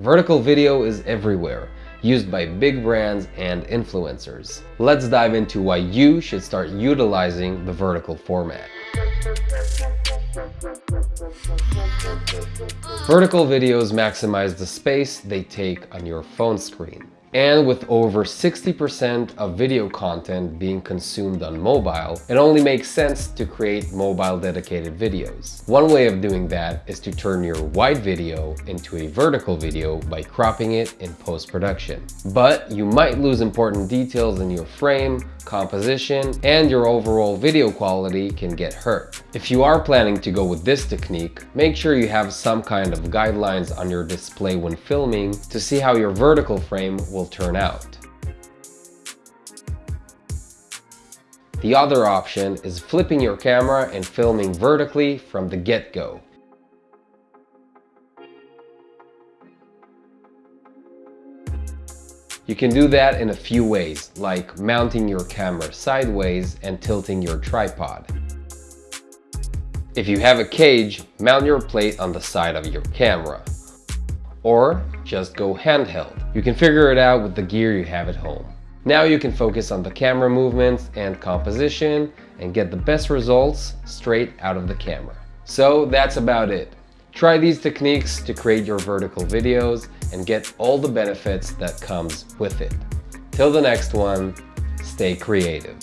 Vertical video is everywhere, used by big brands and influencers. Let's dive into why you should start utilizing the vertical format. Vertical videos maximize the space they take on your phone screen. And with over 60% of video content being consumed on mobile, it only makes sense to create mobile dedicated videos. One way of doing that is to turn your wide video into a vertical video by cropping it in post-production. But you might lose important details in your frame, composition, and your overall video quality can get hurt. If you are planning to go with this technique, make sure you have some kind of guidelines on your display when filming to see how your vertical frame will turn out. The other option is flipping your camera and filming vertically from the get-go. You can do that in a few ways, like mounting your camera sideways and tilting your tripod. If you have a cage, mount your plate on the side of your camera. Or just go handheld. You can figure it out with the gear you have at home. Now you can focus on the camera movements and composition and get the best results straight out of the camera. So that's about it. Try these techniques to create your vertical videos and get all the benefits that comes with it. Till the next one, stay creative.